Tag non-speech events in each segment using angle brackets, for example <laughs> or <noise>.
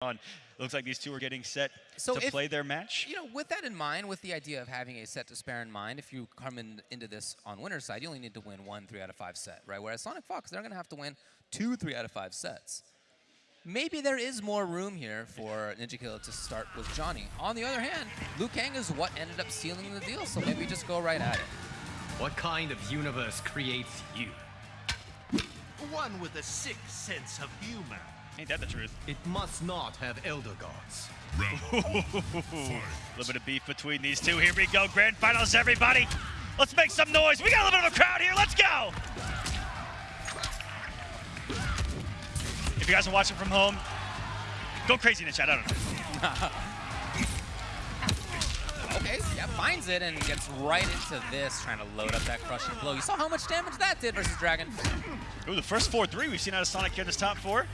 on. It looks like these two are getting set So to if- play their match. You know, with that in mind, with the idea of having a set to spare in mind, if you come in, into this on winner's side, you only need to win one three out of five set, right? Whereas Sonic Fox, they're going to have to win two three out of five sets. Maybe there is more room here for Ninja Killer to start with Johnny. On the other hand, Liu Kang is what ended up sealing the deal, so maybe just go right at it. What kind of universe creates you? One with a sick sense of humor. Ain't that the truth? It must not have elder gods. <laughs> A little bit of beef between these two. Here we go. Grand finals, everybody. Let's make some noise. We got a little bit of a crowd here. Let's go. If you guys are watching from home, go crazy in the chat. I don't know. <laughs> Okay, yeah, finds it and gets right into this, trying to load up that crushing blow. You saw how much damage that did versus Dragon. Ooh, the first 4-3 we've seen out of Sonic here in this top four.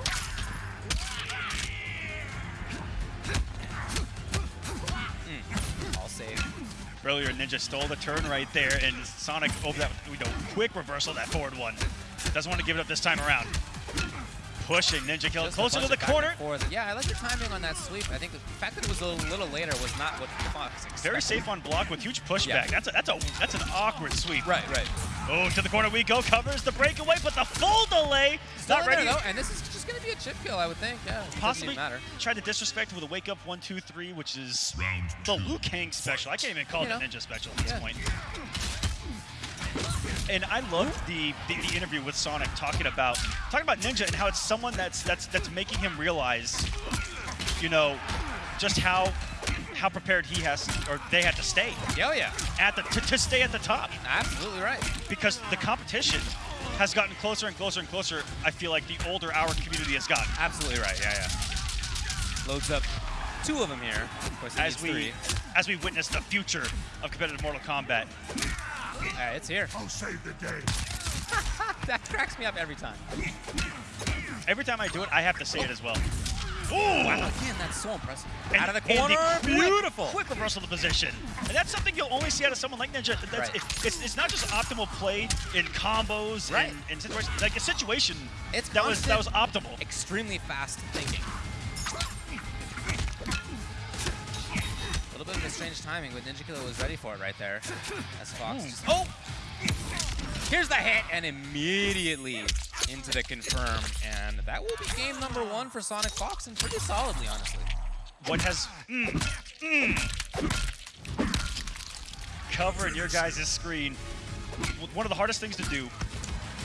Earlier, Ninja stole the turn right there, and Sonic over that you know, quick reversal of that forward one. Doesn't want to give it up this time around. Pushing Ninja Kill Just closer to the of back and corner. Yeah, I like the timing on that sweep. I think the fact that it was a little later was not what Fox expected. Very safe on block with huge pushback. Yeah. That's a, that's a that's an awkward sweep. Right, right. Oh, to the corner we go. Covers the breakaway, but the full delay. Still not in there, ready. though, and this is just going to be a chip kill, I would think. Yeah, Possibly matter. tried to disrespect with a wake up one, two, three, which is Round the two. Liu Kang special. I can't even call You it a ninja special at this Yeah. point. And I loved the, the the interview with Sonic talking about talking about Ninja and how it's someone that's that's that's making him realize, you know, just how how prepared he has or they had to stay Yeah, oh, yeah. at the to, to stay at the top Absolutely right. because the competition has gotten closer and closer and closer. I feel like the older our community has gotten. Absolutely right. Yeah, yeah. Loads up two of them here. Of course, as we three. as we witness the future of competitive Mortal Kombat. Uh, it's here. I'll save the day. <laughs> That cracks me up every time. Every time I do it, I have to say it as well. Wow, again, that's so impressive. And- Out of the corner, quick- beautiful. Quick reversal of the position. And that's something you'll only see out of someone like Ninja. That's, Right. it- it's, it's not just optimal play in combos Right. and, and situations. Like a situation It's that was that was optimal. Extremely fast thinking. A little bit of a strange timing, but Ninja Killer was ready for it right there. As Fox hmm. just, oh! Here's the hit, and immediately into the confirm. And that will be game number one for Sonic Fox, and pretty solidly, honestly. What has mm, mm, covering your guys' screen? One of the hardest things to do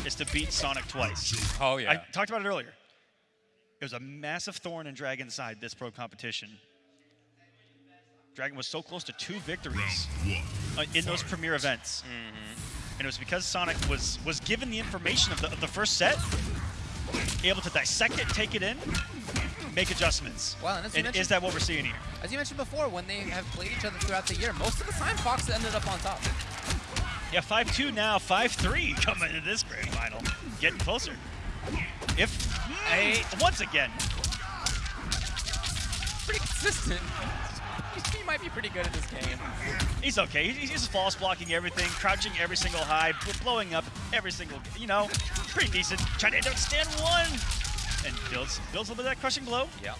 is to beat Sonic twice. Oh, yeah. I talked about it earlier. It was a massive thorn in Dragon's side this pro competition. Dragon was so close to two victories uh, in those premier events, and it was because Sonic was was given the information of the, of the first set, able to dissect it, take it in, make adjustments. Well, and and is that what we're seeing here? As you mentioned before, when they have played each other throughout the year, most of the time Fox ended up on top. Yeah, 5-2 now, 5-3 <laughs> coming into this grand final. Getting closer. If, hey, once again, Pretty consistent. He might be pretty good at this game. he's okay. He's, he's just false blocking everything, crouching every single high, bl- blowing up every single, you know, pretty decent. Trying to stand one. And builds, builds a little bit of that crushing blow. Yeah.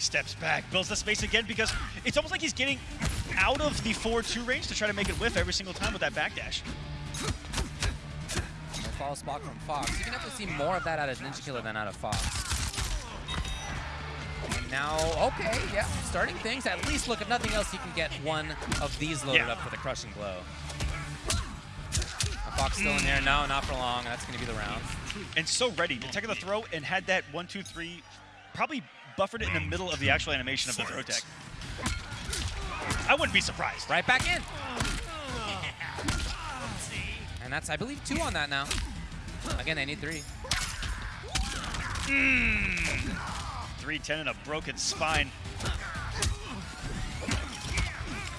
Steps back, builds the space again because it's almost like he's getting out of the 4-2 range to try to make it whiff every single time with that backdash. No false block from Fox. You can definitely see more of that out of Ninja Killer than out of Fox. Now, okay, yeah, starting things. At least, look, if nothing else, he can get one of these loaded Yeah. up for the crushing blow. And Fox still in there. No, not for long. That's going to be the round. and so ready to take the throw and had that one, two, three, probably buffered it in the middle of the actual animation of the throw tech. I wouldn't be surprised. Right back in. And that's, I believe, two on that now. Again, they need three. Hmm. 310 and a broken spine.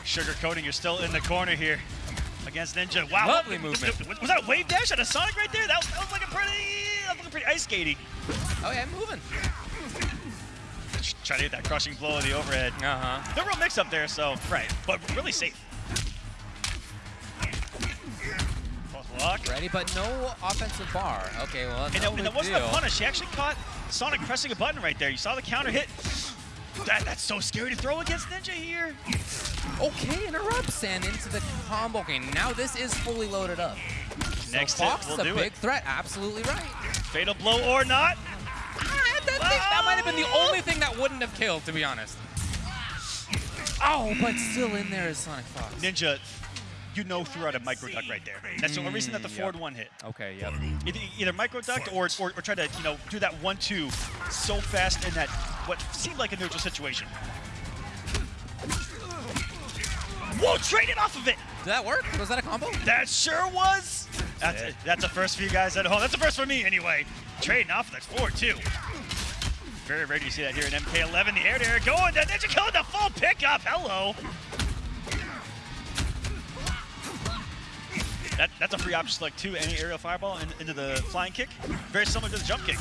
Sugar coating, you're still in the corner here against Ninja. Wow. Lovely was- movement. Was, was that a wave dash at a Sonic right there? That was, that was looking pretty, that was looking pretty ice skating. Oh, yeah, I'm moving. Try to hit that crushing blow of the overhead. Uh-huh. No real mix up there, so. Right. But really safe. False block. Ready, but no offensive bar. Okay, well, that's And no that, and that wasn't a punish. He actually caught Sonic pressing a button right there. You saw the counter hit. That, that's so scary to throw against Ninja here. Okay, interrupts and into the combo. game. now this is fully loaded up. Next so Fox is a big it. threat. Absolutely right. Fatal blow or not. Ah, that, thing- that might have been the only thing that wouldn't have killed, to be honest. Oh, but still in there is Sonic Fox. Ninja, you know, threw out a micro duck right there. That's the only reason that the Mm, forward yep. one hit. Okay, yep. Either, either micro ducked or, or or try to you know do that one two so fast in that what seemed like a neutral situation. Whoa, traded off of it. Did that work? Was that a combo? That sure was. That's, it. that's a first for you guys at home. That's a first for me anyway. Trading off that's 4-2. Very rare to see that here in MK11. The air to air going. The Ninja killing the full pickup. Hello. That, that's a free option select two. Any aerial fireball in, into the flying kick. Very similar to the jump kick.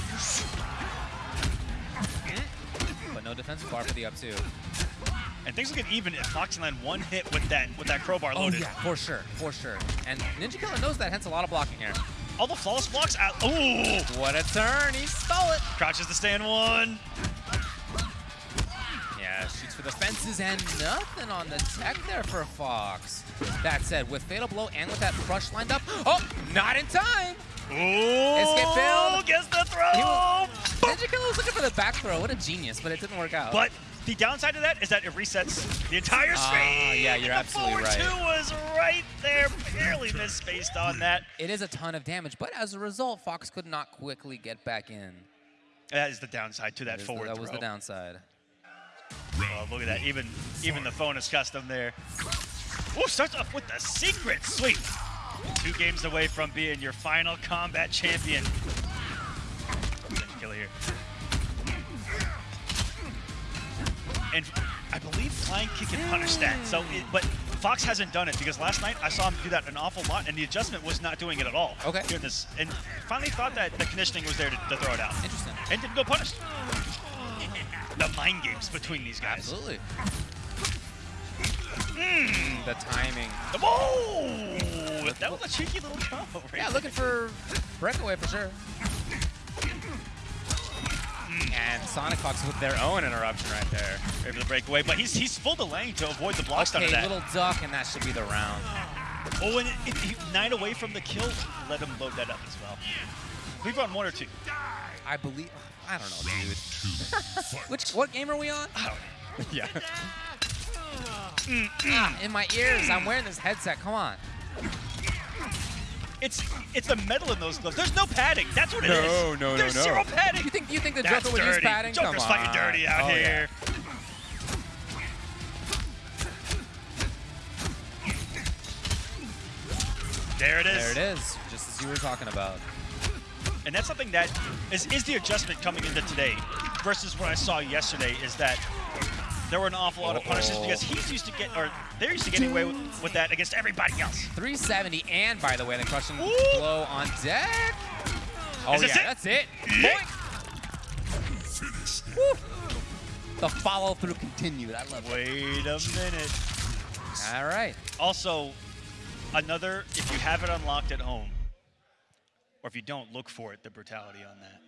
But no defensive bar for the up two. And things will get even if Fox land one hit with that with that crowbar oh, loaded. Oh Yeah, for sure, for sure. And Ninja Killer knows that, hence a lot of blocking here. All the flawless blocks out. Ooh! What a turn, he stole it. Crouches to stand one. For the fences and nothing on the tech there for Fox. That said, with Fatal Blow and with that crush lined up, oh, not in time. Ooh! Escape failed. Gets the throw. Ninja Killer was looking for the back throw. What a genius, but it didn't work out. But the downside of that is that it resets the entire Ah, screen. yeah, you're absolutely forward right. two was right there, barely misspaced on that. it is a ton of damage, but as a result, Fox could not quickly get back in. That is the downside to that That is the- forward that was the downside. Oh, look at that. Even even the phone is custom there. Ooh, starts off with the secret. Sweet. Two games away from being your final combat champion. Killer here. And I believe flying kick can punish that. So, it, but Fox hasn't done it because last night I saw him do that an awful lot, and the adjustment was not doing it at all. Okay. Doing this, and finally thought that the conditioning was there to, to throw it out, Interesting. and didn't go punished. The mind games between these guys. Absolutely. Mm. The timing. Whoa! That was a cheeky little combo. Right Yeah, looking for breakaway for sure. And Sonic Fox with their own interruption right there. Ready for the breakaway, but he's he's full delay to avoid the blocks out Okay, that. little duck, and that should be the round. Oh, and it, it, nine away from the kill. Let him load that up as well. We've run one or two. I believe. I don't know, dude. <laughs> Which what game are we on? I don't know. <laughs> yeah. <laughs> Ah, in my ears. I'm wearing this headset. Come on. It's it's the metal in those gloves. There's no padding. That's what it is. No, no, no, There's no. zero padding. You think you think the That's Joker would dirty. use padding? Joker's Come fighting on. dirty out Oh, yeah. here. There it is. There it is, just as you were talking about. And that's something that is, is the adjustment coming into today versus what I saw yesterday is that there were an awful lot of punishes because he's used to get, or they're used to getting away with, with that against everybody else. 370, and by the way, the crushing Ooh. blow on deck. Oh yeah, it? that's it. Yeah. Boink. Woo. The follow through continued. I love it. Wait a minute. All right. Also, another, if you have it unlocked at home, or if you don't, look for it, the brutality on that.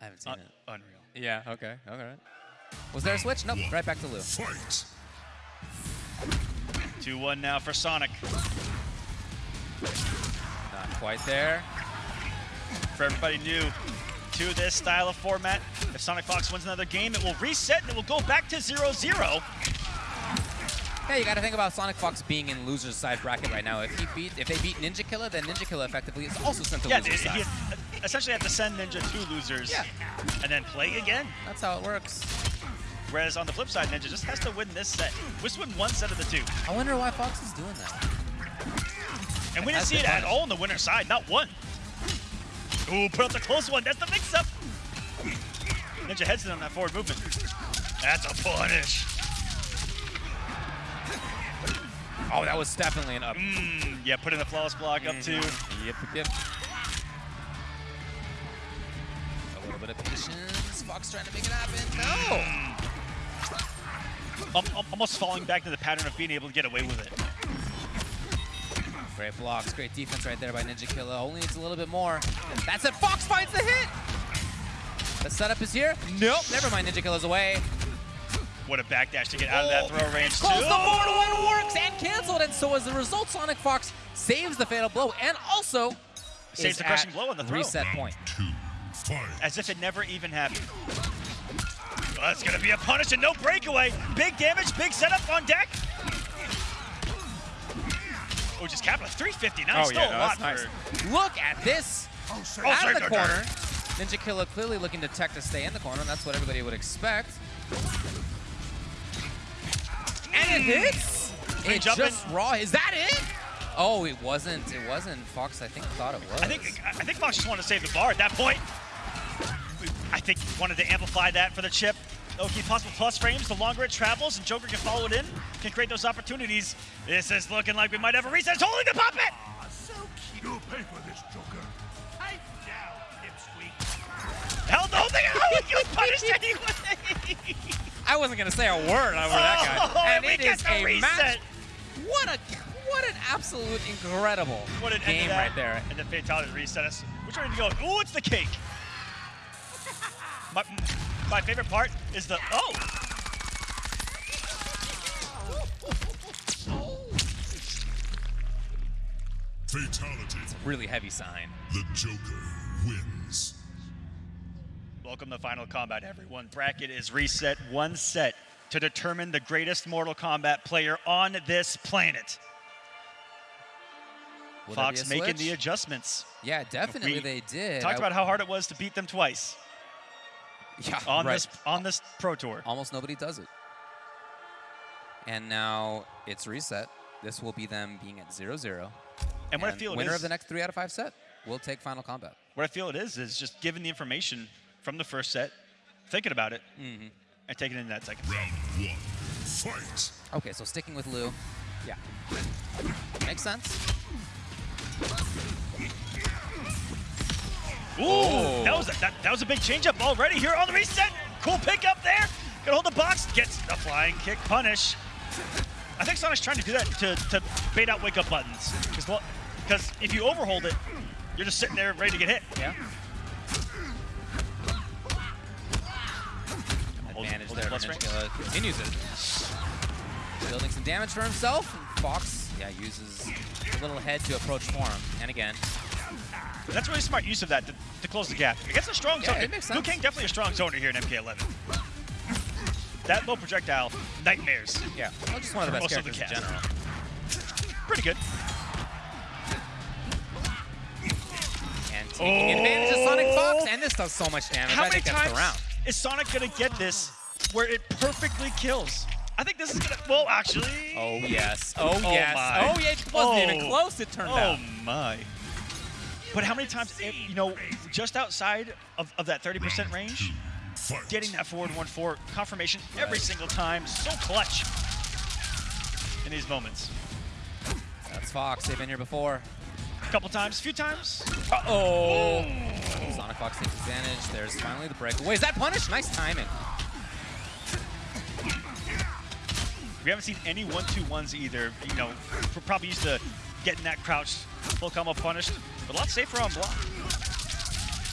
I haven't seen Un- it. unreal. Yeah. Okay. All right. Was there a switch? Nope. Right back to Lou. 2-1 now for Sonic. Not quite there. For everybody new to this style of format, if Sonic Fox wins another game, it will reset and it will go back to 0-0. Hey, you got to think about Sonic Fox being in loser's side bracket right now. If he beat, if they beat Ninja Killer, then Ninja Killer effectively is also sent to Yeah, loser's side. he essentially have to send Ninja two losers Yeah. and then play again. That's how it works. Whereas on the flip side, Ninja just has to win this set. Just win one set of the two. I wonder why Fox is doing that. And we didn't see it at all on the winner's side, not one. Ooh, put up the close one. That's the mix-up. Ninja heads in on that forward movement. That's a punish. Oh, that was definitely an up. Mm, yeah, put in the flawless block up two. Yep, yep. A little bit of patience. Fox trying to make it happen. No. Al- al- Almost falling back to the pattern of being able to get away with it. Great blocks, great defense right there by Ninja Killer. Only needs a little bit more. That's it. Fox finds the hit. The setup is here. Nope, never mind. Ninja Killer's away. What a backdash to get out of that oh. throw range, too. Close the 4 to 1 works and canceled. And so as a result, Sonic Fox saves the fatal blow and also Saves the crushing blow on the throw. reset point. Two. As if it never even happened. Well, that's going to be a punish and no breakaway. Big damage, big setup on deck. Oh, just capital 359. Oh, Still yeah, a no, lot that's for. Look at this. Oh, Out of the corner. Ninja Killer clearly looking to tech to stay in the corner. That's what everybody would expect. And it hits. It jumping. just raw. Is that it? Oh, it wasn't. It wasn't. Fox, I think, thought it was. I think I think Fox just wanted to save the bar at that point. I think he wanted to amplify that for the chip. Okay, possible plus frames. The longer it travels and Joker can follow it in, can create those opportunities. This is looking like we might have a reset. It's holding the puppet. Ah, so cute. You'll pay for this, Joker. Pipe down, pipsqueak. Held the whole thing out. We got punished anyway. I wasn't gonna say a word over that Oh, guy. and we it get is the a reset. match. What a what an absolute incredible What an game to right there. And the fatality reset us. Which way to go? Ooh, it's the cake. my, my favorite part is the oh. Fatality. Really heavy sign. The Joker wins. Welcome to Final Kombat, everyone. Bracket is reset one set to determine the greatest Mortal Kombat player on this planet. Fox making the adjustments. Yeah, definitely We they did. Talked I- about how hard it was to beat them twice yeah, on right. this on this Pro Tour. Almost nobody does it. And now it's reset. This will be them being at 0-0. And what I feel it winner is- of the next three out of five set will take final combat. What I feel it is is just giving the information from the first set, thinking about it, Mm-hmm. and taking it in that second. Round one. Fight. Okay, so sticking with Lou. Yeah. Makes sense. Ooh, Oh. that was a, that, that was a big changeup already here on the reset. Cool pickup there. Gonna hold the box, gets the flying kick punish. I think Sonic's trying to do that to, to bait out wake up buttons. Because if you overhold it, you're just sitting there ready to get hit. Yeah. Plus Ninja uh, continues it. Building some damage for himself. Fox, yeah, uses a little head to approach for him. And again, That's really smart use of that to, to close the gap. Against a strong Yeah, Liu. Kang definitely a strong zoner here in MK11. That low projectile, nightmares. yeah, well, just one of the best of the characters in general. Pretty good. And taking advantage of Sonic Fox, and this does so much damage. How I many times is Sonic gonna get this where it perfectly kills? I think this is gonna. Well, actually. Oh yes. Oh, Oh, yes. my. Oh yeah. It wasn't even Oh. close. It turned Oh out. Oh my. But how many times, if, you know, just outside of, of that 30% range, getting that forward 1-4 confirmation every single time, so clutch in these moments. That's Fox. They've been here before. A couple times, a few times. Oh. Sonic Fox takes advantage. There's finally the breakaway. Is that punish? Nice timing. We haven't seen any one-two-ones either. You know, we're probably used to getting that crouch full combo punished, but a lot safer on block.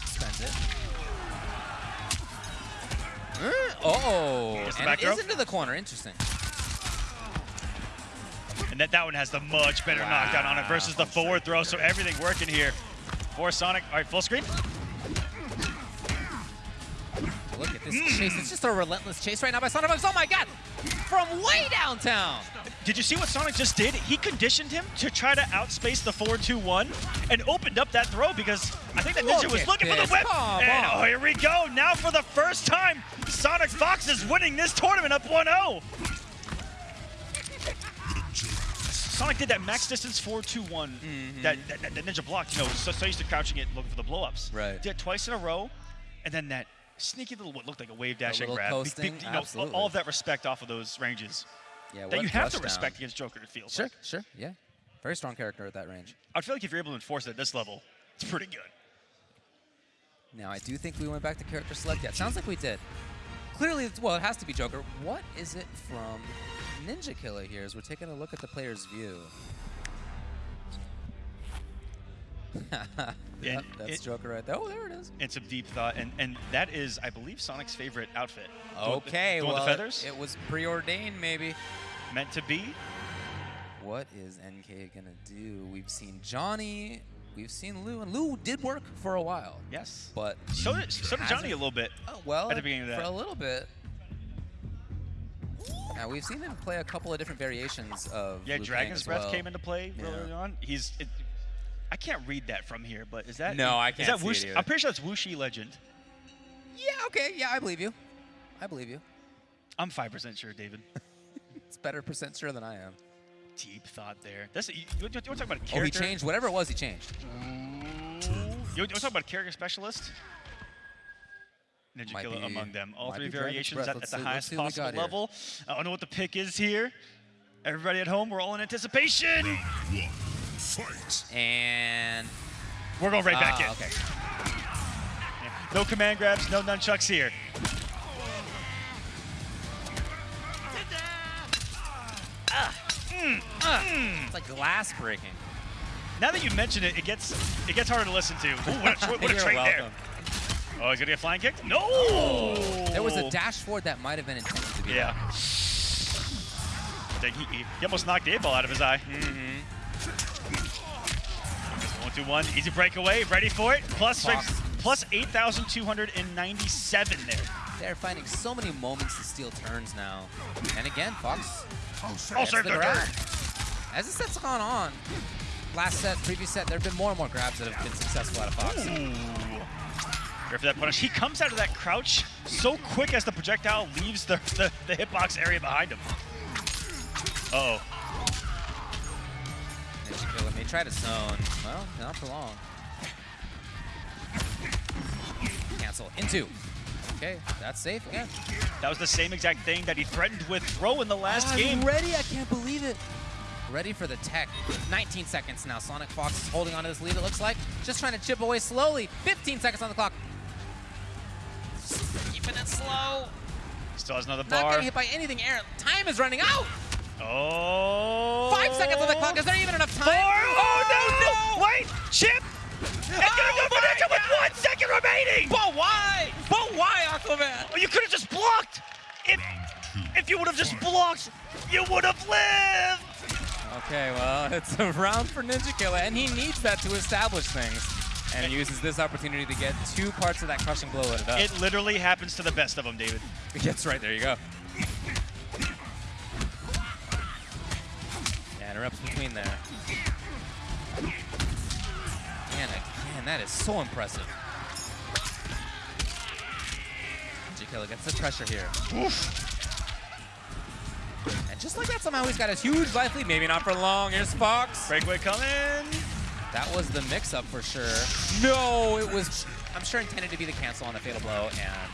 Spends it. Oh, Gets the and it is into the corner. Interesting. And that, that one has the much better knockdown on it versus the forward throw, so everything working here for Sonic. All right, full screen. Look at this chase. It's just a relentless chase right now by Sonic Fox. Oh my god! From way downtown. Did you see what Sonic just did? He conditioned him to try to outspace the 4-2-1 and opened up that throw because I think that Ninja Look was looking for the whip. Come and on. oh, here we go. Now for the first time, Sonic Fox is winning this tournament up 1-0. Sonic did that max distance 4-2-1 mm-hmm. that, that, that Ninja blocked. You know, so, so used to crouching it looking for the blow-ups. Right. Did it twice in a row, and then that sneaky little what looked like a wave dash and grab. Coasting, you know, all- of that respect off of those ranges Yeah, that you have to respect against Joker. It feels Sure, like. sure, yeah. Very strong character at that range. I feel like if you're able to enforce it at this level, it's pretty good. Now, I do think we went back to character select. Yeah, sounds like we did. Clearly, it's, well, it has to be Joker. What is it from Ninja Killer here as we're taking a look at the player's view? Yep, that's it- Joker right there. Oh, there it is. and some deep thought, and and that is, I believe, Sonic's favorite outfit. Okay, the one well, with it- the feathers, It, was preordained, maybe. meant to be. What is NK gonna do? We've seen Johnny, we've seen Lou, and Lou did work for a while. Yes. But So did, so did Johnny a little bit. Oh, well, At the beginning of that. for a little bit. Now we've seen him play a couple of different variations of Yeah, Liu Dragon's Breath well. came into play Yeah. early on. He's. It, I can't read that from here, but is that? No, I can't Is that see Wuxi- it. I'm pretty sure that's Wuxi Legend. Yeah, okay, yeah, I believe you. I believe you. I'm five percent sure, David. <laughs> It's better percent sure than I am. Deep thought there. That's you, you, want to talk about a character? Oh, he changed. Whatever it was, he changed. You, want to talk about a character specialist? Ninja Killer among them. All three variations at, at the see- highest see what we possible got here. level. I don't know what the pick is here. Everybody at home, we're all in anticipation. Fight. And we're going right back uh, in. Okay. No command grabs, no nunchucks here. Mm, mm. It's like glass breaking. Now that you mention it, it gets it gets harder to listen to. Ooh, what a, what a <laughs> trade welcome. there. Oh, he's gonna get flying kicked? No! Oh, there was a dash forward that might have been intended to be. Yeah. He, he, almost knocked the ball out of his eye. Mm -hmm. 2 1. Easy breakaway. Ready for it. Plus, plus 8,297 there. They're finding so many moments to steal turns now. And again, Fox. Oh, serve the, the grab. As the set's gone on, last set, previous set, there have been more and more grabs that have been successful out of Fox. Ooh. For that punish. He comes out of that crouch so quick as the projectile leaves the, the, the hitbox area behind him. Uh oh May try to zone. Well, not for long. Cancel. Into. Okay, that's safe again. That was the same exact thing that he threatened with throw in the last oh, I'm game. ready. I can't believe it. Ready for the tech. 19 seconds now. Sonic Fox is holding on to this lead, it looks like. Just trying to chip away slowly. 15 seconds on the clock. Keeping it slow. Still has another bar. Not getting hit by anything. Aaron, time is running out. Oh. Five seconds on the clock. Is there even enough time? Four. Oh, Oh, no! Wait, Chip. It's gonna Oh go for Ninja with one second remaining. But why? But why, Aquaman? Oh, you could have just blocked. If if you would have just blocked, you would have lived. Okay, well, <laughs> it's a round for Ninja Killer, and he needs that to establish things. And he uses this opportunity to get two parts of that crushing blow loaded up. It literally happens to the best of them, David. <laughs> Yes, right, there you go. And erupts between there. Man, man, that is so impressive. Killer gets the pressure here. And just like that, somehow he's got a huge life lead. Maybe not for long. Here's Fox. Breakaway coming. That was the mix-up for sure. No, it was, I'm sure intended to be the cancel on the fatal blow, and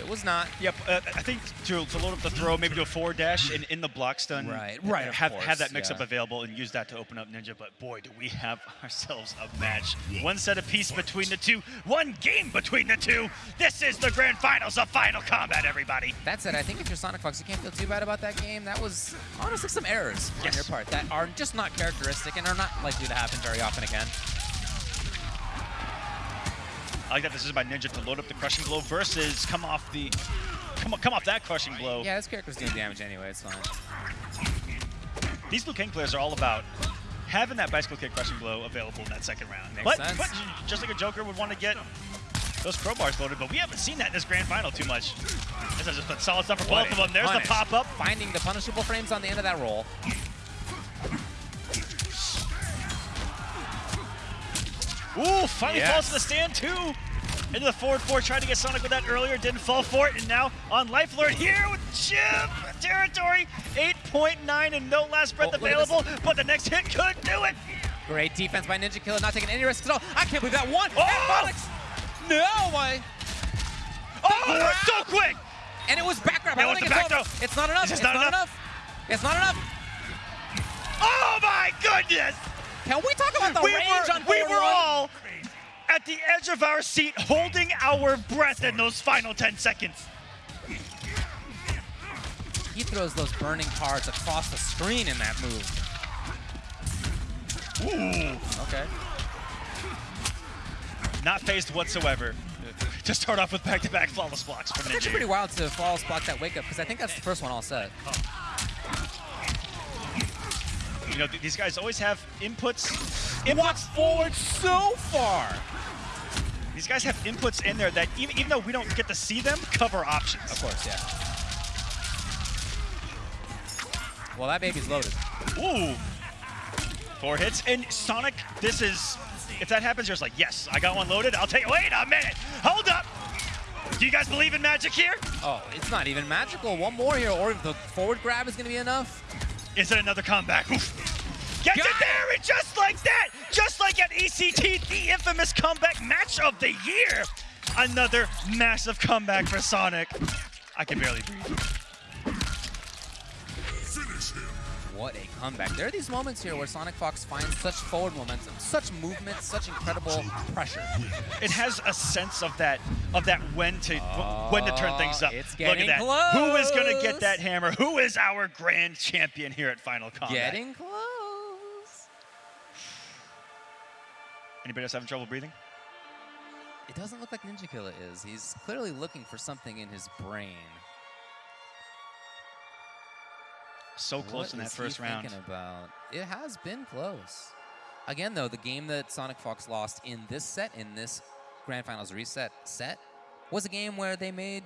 it was not. Yep, uh, I think to, to load up the throw, maybe do a forward dash in, in the block stun. Right, right, Have, course, have that mix up available and use that to open up Ninja. But boy, do we have <laughs> ourselves a match. One set of apiece between the two, one game between the two. This is the grand finals of Final Kombat, everybody. That said, I think if you're Sonic Fox, you can't feel too bad about that game. That was honestly some errors on your part that are just not characteristic and are not likely to happen very often again. I like that this is by Ninja to load up the crushing blow versus come off the, come, come off that crushing blow. Yeah, this character's doing damage anyway. It's fine. These Liu Kang players are all about having that bicycle kick crushing blow available in that second round. Makes but, sense. but just like a Joker would want to get those crowbars loaded, but we haven't seen that in this grand final too much. This is just a solid stuff for What both of them. There's punish. the pop up. Finding the punishable frames on the end of that roll. Ooh, finally Yes. falls to the stand too. Into the forward four, tried to get Sonic with that earlier, didn't fall for it, and now on life alert here with Chip territory, 8.9 and no last breath Oh, look at this. available, but the next hit could do it. Great defense by Ninja Killer, not taking any risks at all. I can't believe that one. Oh! And Monix- No, why? Oh, so quick! And it was back grab. I Yeah, don't think the it's, back throw? it's not enough. It's It's, not, not enough. It's not enough. Oh my goodness! Can we talk about the we range were, on we were all at the edge of our seat, holding our breath in those final 10 seconds. He throws those burning cards across the screen in that move. Ooh. Okay. not phased whatsoever to start off with back-to-back flawless blocks from It's Ninja. actually pretty wild to flawless block that wake up because I think that's the first one all set. You know, th- these guys always have inputs. Inputs forward so far. These guys have inputs in there that even, even though we don't get to see them, cover options. Of course, yeah. Well, that baby's loaded. Ooh. Four hits. And Sonic, this is, if that happens, you're just like, yes, I got one loaded. I'll take, wait a minute. Hold up. Do you guys believe in magic here? Oh, it's not even magical. One more here, or the forward grab is going to be enough. Is it another comeback? Oof. Gets Got it there, and just like that, just like at ECT, the infamous comeback match of the year. Another massive comeback for Sonic. I can barely breathe. Finish him. What a comeback. There are these moments here where Sonic Fox finds such forward momentum, such movement, such incredible pressure. It has a sense of that, of that when to oh, when to turn things up. it's Look at that. Who is gonna get that hammer? Who is our grand champion here at Final Kombat? Getting close. Anybody else having trouble breathing? It doesn't look like Ninja Killer is. He's clearly looking for something in his brain. So close What in that first he round. thinking about? It has been close. Again, though, the game that Sonic Fox lost in this set, in this Grand Finals reset set, was a game where they made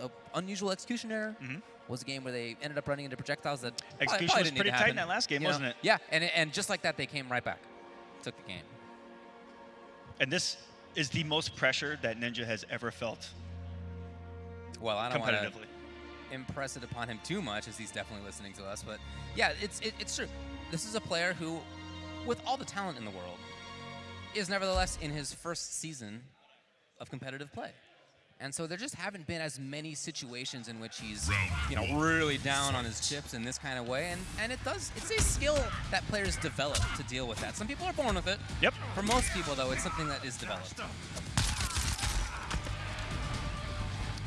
an unusual execution error. Mhm. Was a game where they ended up running into projectiles that Execution probably was pretty tight in that last game, you wasn't it? Yeah, and and just like that, they came right back, took the game. And this is the most pressure that Ninja has ever felt Well, I don't want to impress it upon him too much, as he's definitely listening to us. But yeah, it's it, it's true. This is a player who, with all the talent in the world, is nevertheless in his first season of competitive play. And so there just haven't been as many situations in which he's, you know, really down on his chips in this kind of way. And and it does it's a skill that players develop to deal with that. Some people are born with it. Yep. For most people, though, it's something that is developed.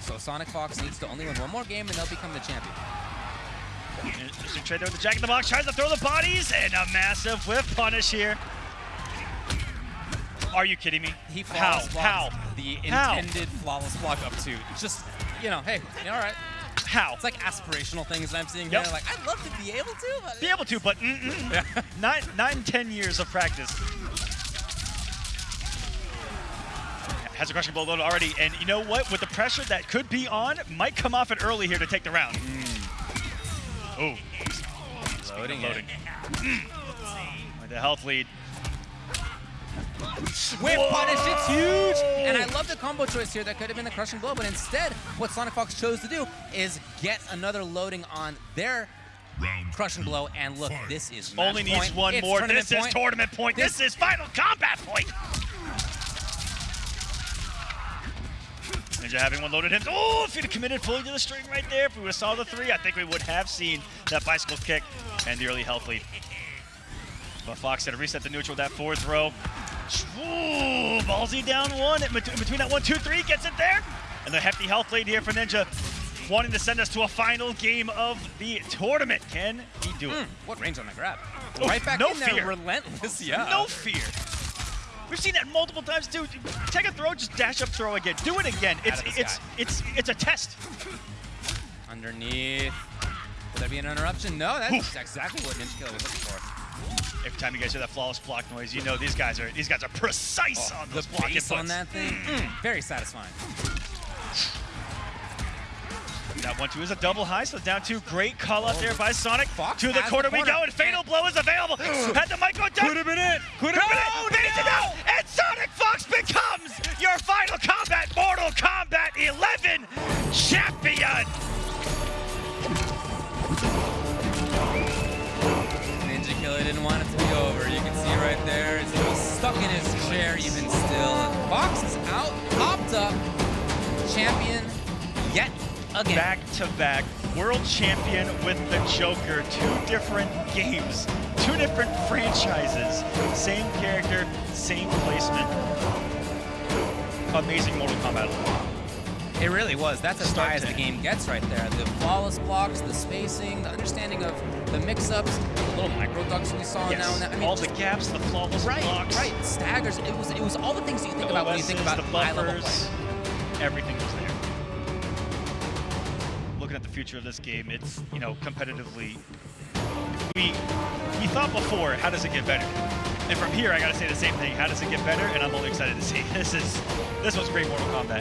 So Sonic Fox needs to only win one more game, and they'll become the champion. Interesting trade there with the Jack in the Box. Tries to throw the bodies and a massive whiff punish here. Are you kidding me? He How? flawless How? blocked the How? intended flawless block up to. Just, you know, hey, all right. How? It's like aspirational things that I'm seeing Yep. here. Like, I'd love to be able to, but Be able to, but mm-mm. <laughs> nine, nine, ten years of practice. Has a crushing blow loaded already, and you know what? With the pressure that could be on, might come off it early here to take the round. Oh, loading, loading. Mm. With the health lead. Whip Whoa! punish, it's huge! And I love the combo choice here. That could have been the crushing blow, but instead, what Sonic Fox chose to do is get another loading on their Round crushing blow. And look, fight. this is match Only needs point. one It's more. tournament This is tournament point. This, This- is final combat point. Ninja having one loaded in. Oh, if he'd have committed fully to the string right there, if we would have saw the three, I think we would have seen that bicycle kick and the early health lead. But Fox had to reset the neutral with that fourth row. Ooh, ballsy down one. In between that one, two, three, gets it there. And the hefty health lead here for Ninja, wanting to send us to a final game of the tournament. Can he do it? Hmm, what range on the grab? Oh, right back no in there, fear. relentless. <laughs> Yeah. No fear. We've seen that multiple times too. Take a throw, just dash up, throw again. Do it again. It's it's it's it's a test. Underneath. Will there be an interruption? No, that's exactly what Ninja Killer was looking for. Every time you guys hear that flawless block noise, you know these guys are these guys are precise on the block base inputs. on that thing, mm, very satisfying. That one two is a double high, so down two. Great call out there by Sonic. Fox to the corner the we go, and fatal blow is available. <gasps> Had the mic go down. Could have been it. Could have been it. Fades it out, and Sonic Fox becomes your final combat Mortal Kombat 11 champion. Didn't want it to be over. You can see right there, he's still stuck in his chair even still. And Fox is out, popped up, champion yet again. back to back world champion with the Joker. Two different games, two different franchises, same character, same placement. Amazing Mortal Kombat. It really was. That's as Start high as the game gets right there. The flawless blocks, the spacing, the understanding of the mix-ups, the little micro ducks we saw Yes. now and then. I mean, all just- the gaps, the flawless right, blocks, right, staggers. It was it was all the things that you think the about when you think about the high-level play. everything was there. Looking at the future of this game, it's you know competitively. We we thought before, how does it get better? And from here, I gotta say the same thing. How does it get better? And I'm only excited to see. <laughs> This is this was great Mortal Kombat.